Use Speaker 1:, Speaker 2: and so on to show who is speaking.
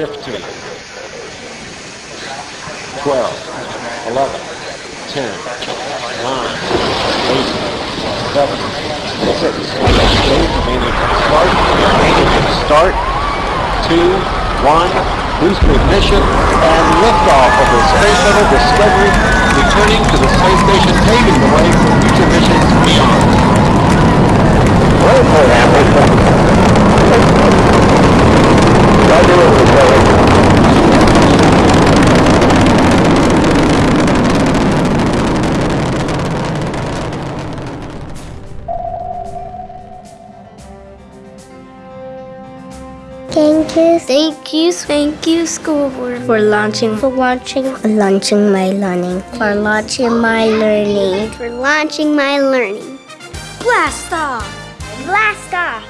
Speaker 1: 15, 12, 11, 10, 9, 8, 7, 6, remaining start, remaining start, 2, 1, booster ignition, and liftoff of the Space Shuttle Discovery, returning
Speaker 2: Thank you, thank you, thank you, school board for launching, for launching, for launching my learning, for launching my learning, for launching my learning. Blast off! Blast off!